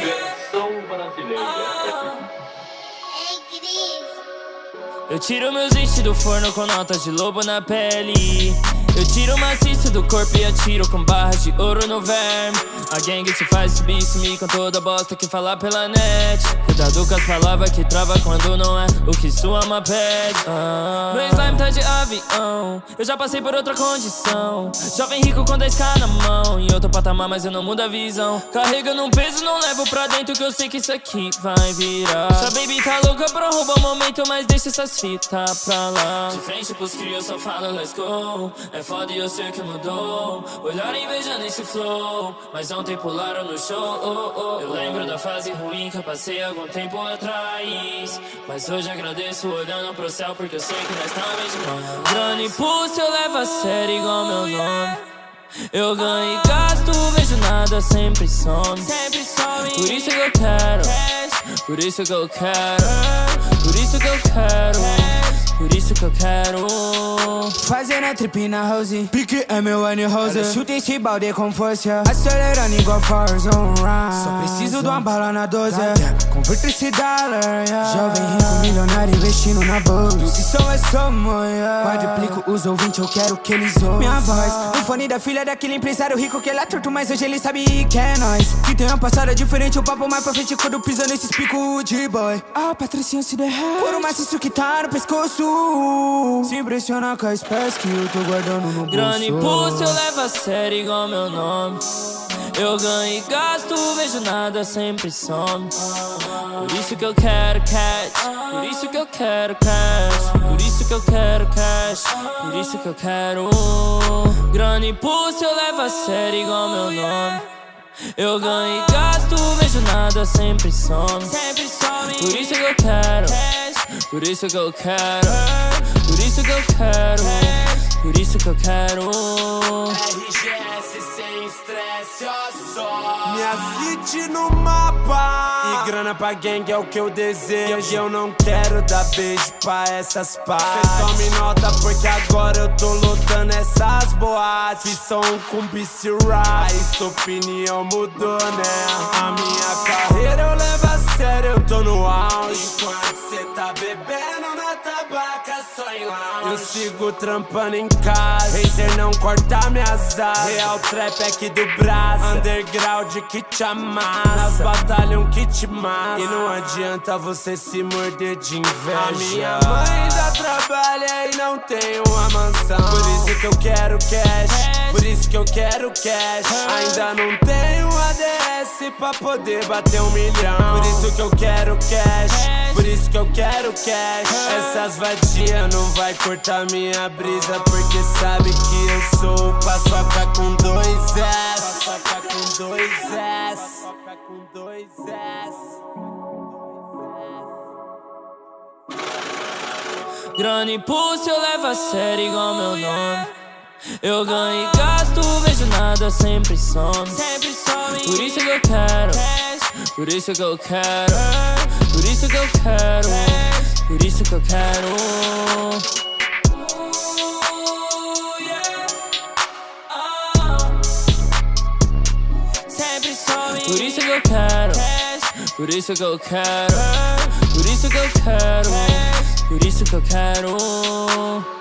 Versão brasileira. É Eu tiro meus dentes do forno com notas de lobo na pele eu tiro maciço do corpo e atiro com barras de ouro no verme. A gangue te faz subir sumir com toda bosta que falar pela net. Cuidado com as palavras que trava quando não é o que sua alma pede. Ah. Meu slime tá de avião. Eu já passei por outra condição. Jovem rico com 10k na mão. Em outro patamar mas eu não mudo a visão. Carregando um peso, não levo pra dentro Que eu sei que isso aqui vai virar. Sua baby tá louca pra roubar o momento Mas deixa essas fita pra lá. De frente pros crios só falo let's go. É foda e eu sei que mudou Olhar invejando esse flow Mas ontem pularam no show. Oh, oh. Eu lembro da fase ruim que eu passei algum tempo atrás. Mas hoje agradeço olhando pro céu Porque eu sei que nós tá mesmo Grana e pulso eu levo a sério igual meu nome. Eu ganho e gasto, vejo nada, sempre some. Sempre some. Por isso que eu quero. Por isso que eu quero. Por isso que eu quero por isso que eu quero Fazendo a trip na house Pique é meu Annie Rose. Chuta esse balde com força. Acelerando igual Forza Só preciso de uma bala na 12 Converter esse dólar yeah. Jovem rico, milionário investindo na bolsa. Se sou é somo yeah. Quadriplico os ouvintes, eu quero que eles ouçam. Minha voz no fone da filha daquele empresário rico Que ele é torto, mas hoje ele sabe que é nós Uma passada diferente, o papo mais pra frente Quando pisa nesses picos de boy. A patricinha se derrete Por um maciço que tá no pescoço. Se impressiona com as peças que eu tô guardando no bolso Grana e pulso eu levo a sério igual meu nome. Eu ganho e gasto, vejo nada, sempre some. Por isso que eu quero cash Por isso que eu quero cash Por isso que eu quero cash Por isso que eu quero Grana e pulso eu levo a sério igual meu nome eu ganho e gasto, vejo nada, sempre some Por isso que eu quero por isso que eu quero, por isso que eu quero, por isso que eu quero. RGS sem estresse, ó só. Minha fit no mapa. E grana pra gang é o que eu desejo. E eu não quero dar beijo pra essas pás. Cê só me nota porque agora eu tô lutando boates. São com BC Aí sua opinião mudou, né? Eu sigo trampando em casa. Razer não corta minhas asas. Real trap aqui do braço. Underground que te amassa. Nas batalhas um que te massa. E não adianta você se morder de inveja. A minha mãe dá trabalho e não tem uma mansão. Por isso que eu quero cash. Por isso que eu quero cash. Ainda não tenho ADS pra poder bater um milhão. Por isso que eu quero cash. Por isso que eu quero cash. Essas vadias não vai cortar minha brisa. Porque sabe que eu sou paçoca com dois S. Paçoca com dois S. Paçoca com dois S. Grana e pulso eu levo a sério igual meu nome Eu ganho e gasto, vejo nada, sempre some Sempre some Por isso que eu quero Por isso que eu quero Por isso que eu quero Por isso que eu quero Por isso que eu quero Por isso que eu quero Por isso que eu quero por isso que eu quero